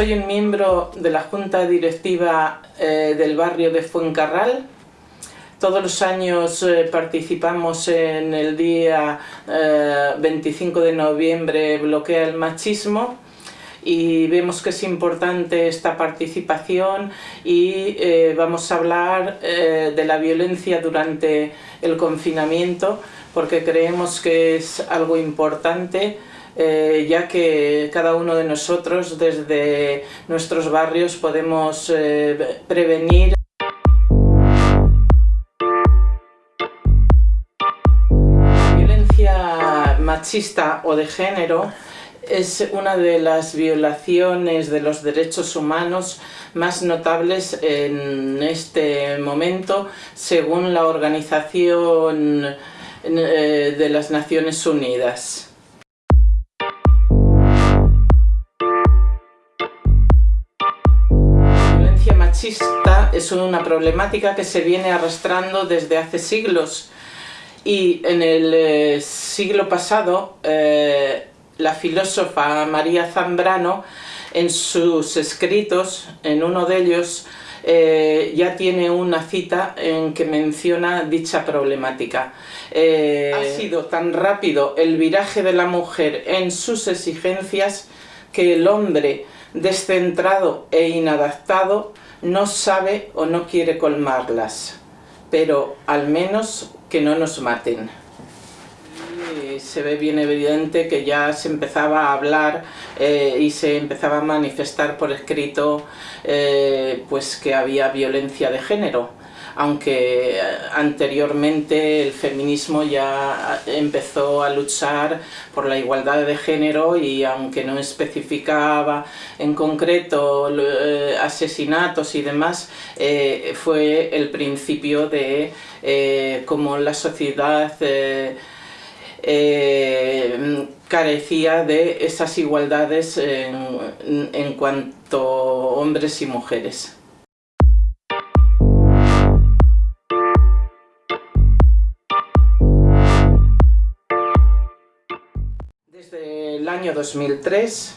Soy un miembro de la Junta Directiva eh, del barrio de Fuencarral. Todos los años eh, participamos en el día 25 de noviembre Bloquea el Machismo y vemos que es importante esta participación y vamos a hablar de la violencia durante el confinamiento porque creemos que es algo importante eh, ya que cada uno de nosotros desde nuestros barrios podemos eh, prevenir la violencia machista o de género es una de las violaciones de los derechos humanos más notables en este momento según la Organización eh, de las Naciones Unidas. Es una problemática que se viene arrastrando desde hace siglos y en el eh, siglo pasado eh, la filósofa María Zambrano en sus escritos, en uno de ellos eh, ya tiene una cita en que menciona dicha problemática. ha sido tan rápido el viraje de la mujer en sus exigencias que el hombre descentrado e inadaptado no sabe o no quiere colmarlas, pero al menos que no nos maten. se ve bien evidente que ya se empezaba a hablar eh, y se empezaba a manifestar por escrito eh, pues que había violencia de género aunque eh, anteriormente el feminismo ya empezó a luchar por la igualdad de género y aunque no especificaba en concreto eh, asesinatos y demás, eh, fue el principio de cómo la sociedad carecía de esas igualdades en cuanto a hombres y mujeres. Año 2003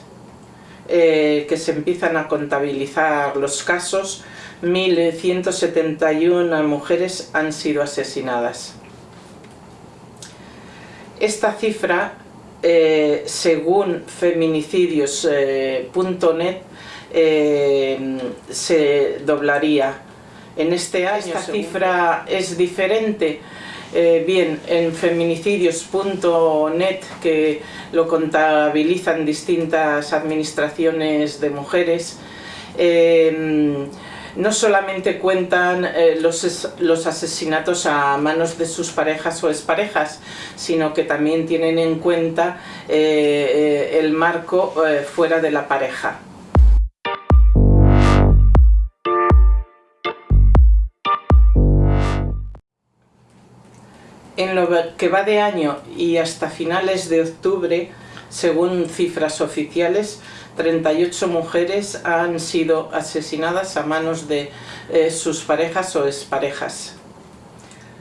eh, que se empiezan a contabilizar los casos, 1.171 mujeres han sido asesinadas. Esta cifra, eh, según feminicidios.net, eh, se doblaría. En este año esta cifra es diferente eh, bien, en feminicidios.net, que lo contabilizan distintas administraciones de mujeres, em, no solamente cuentan eh, los, asesinatos a manos de sus parejas o exparejas, sino que también tienen en cuenta eh, el marco fuera de la pareja. Que va de año y hasta finales de octubre, según cifras oficiales, 38 mujeres han sido asesinadas a manos de eh, sus parejas o exparejas.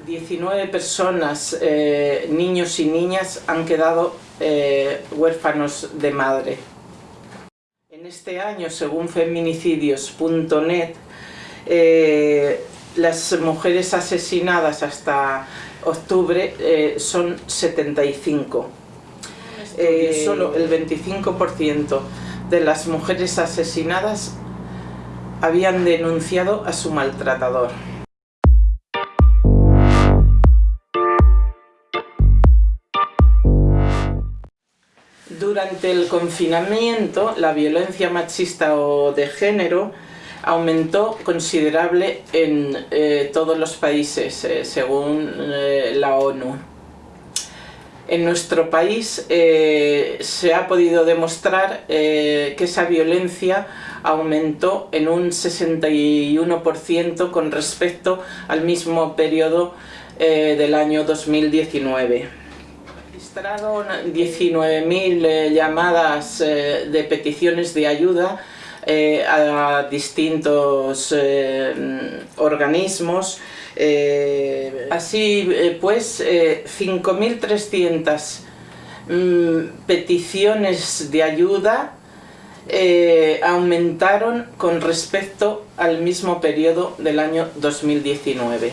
19 personas, eh, niños y niñas, han quedado eh, huérfanos de madre. En este año, según feminicidios.net, las mujeres asesinadas hasta octubre eh, son 75. Eh, solo el 25% de las mujeres asesinadas habían denunciado a su maltratador. Durante el confinamiento, la violencia machista o de género aumentó considerable en eh, todos los países, eh, según eh, la ONU. En nuestro país se ha podido demostrar que esa violencia aumentó en un 61% con respecto al mismo periodo del año 2019 registraron 19.000 llamadas de peticiones de ayuda eh, a distintos eh, organismos. Eh, así pues, 5.300 mm, peticiones de ayuda eh, aumentaron con respecto al mismo periodo del año 2019.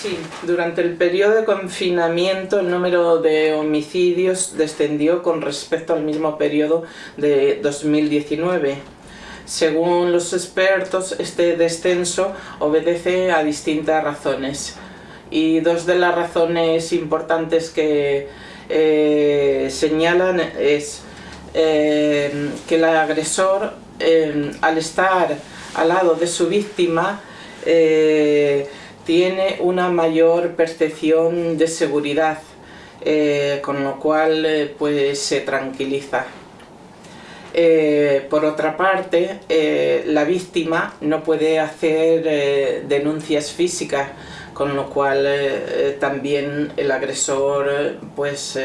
Sí, durante el periodo de confinamiento el número de homicidios descendió con respecto al mismo periodo de 2019. Según los expertos, este descenso obedece a distintas razones. Y dos de las razones importantes que eh, señalan es eh, que el agresor, eh, al estar al lado de su víctima, tiene una mayor percepción de seguridad, con lo cual pues se tranquiliza. Por otra parte, la víctima no puede hacer denuncias físicas con lo cual eh, eh, también el agresor eh, pues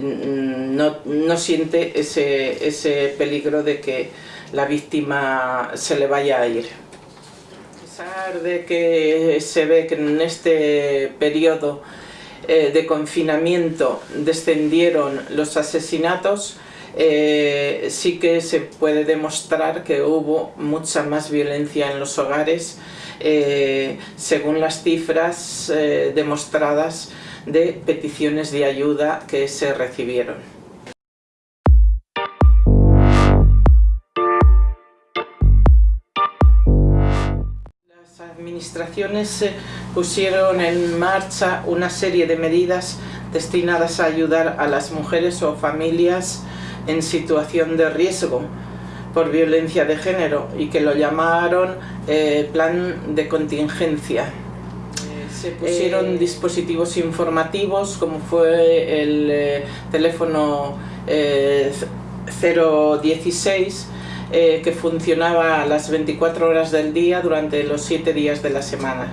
no, siente ese, ese, peligro de que la víctima se le vaya a ir. A pesar de que se ve que en este periodo de confinamiento descendieron los asesinatos, sí que se puede demostrar que hubo mucha más violencia en los hogares eh, según las cifras eh, demostradas de peticiones de ayuda que se recibieron. Las administraciones pusieron en marcha una serie de medidas destinadas a ayudar a las mujeres o familias en situación de riesgo por violencia de género y que lo llamaron eh, plan de contingencia. Eh, se pusieron eh, dispositivos informativos como fue el teléfono 016 que funcionaba a las 24 horas del día durante los 7 días de la semana.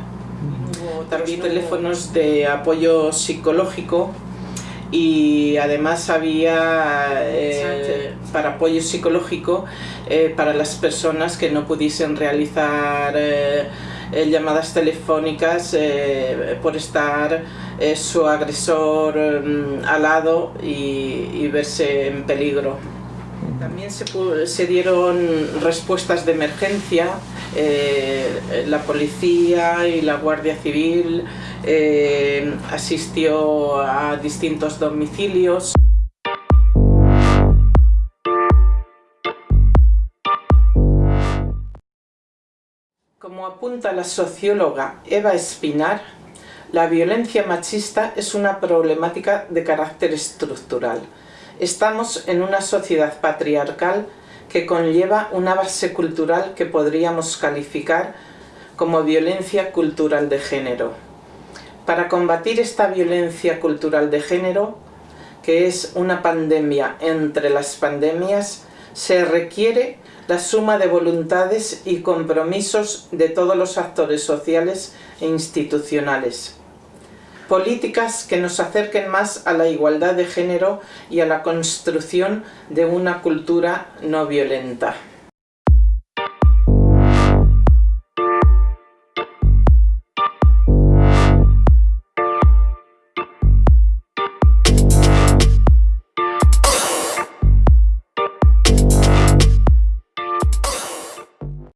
también teléfonos de apoyo psicológico y además había eh, para apoyo psicológico eh, para las personas que no pudiesen realizar eh, llamadas telefónicas por estar su agresor mm, al lado y, verse en peligro. También se, se dieron respuestas de emergencia, la policía y la Guardia Civil eh, asistió a distintos domicilios. Como apunta la socióloga Eva Espinar, la violencia machista es una problemática de carácter estructural. Estamos en una sociedad patriarcal que conlleva una base cultural que podríamos calificar como violencia cultural de género. Para combatir esta violencia cultural de género, que es una pandemia entre las pandemias, se requiere la suma de voluntades y compromisos de todos los actores sociales e institucionales. Políticas que nos acerquen más a la igualdad de género y a la construcción de una cultura no violenta.